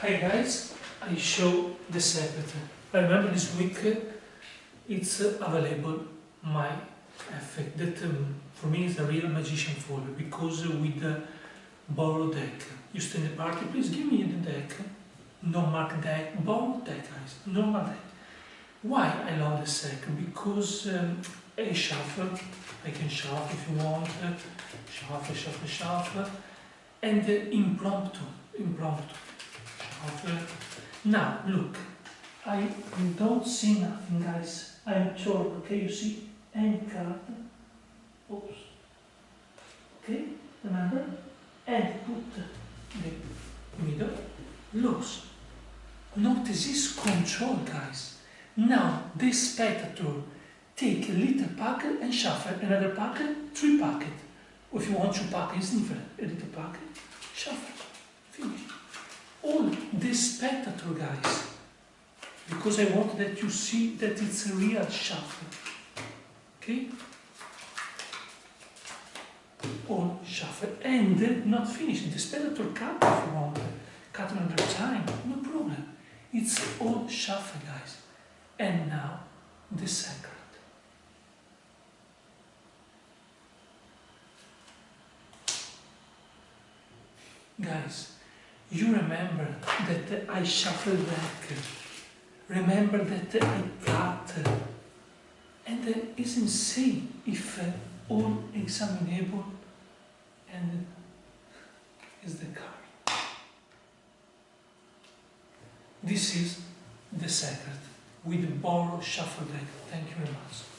Hi guys, I show the secret. Remember this week it's available my effect. That um, for me is a real magician folder because with the borrow deck. You stay in the party please give me the deck. No mark deck. Borrow deck guys. Normal deck. Why I love the second because um, I shuffle I can shuffle if you want. Shuffle shuffle shuffle and uh, impromptu impromptu now look I don't see nothing guys. I'm sure okay you see any card? Oops. Okay remember? And put the middle. Loose notice this control guys. Now this spectator take a little packet and shuffle another packet three packet if you want two packets different. A little packet shuffle spectator guys because I want that you see that it's a real shuffle okay all shuffle and not finished. the spectator cut if you want cut another time no problem it's all shuffle guys and now the second. guys you remember that I shuffled back remember that I cut and uh, it's insane if uh, all examinable and is the card. This is the secret with borrow shuffle deck. Thank you very much.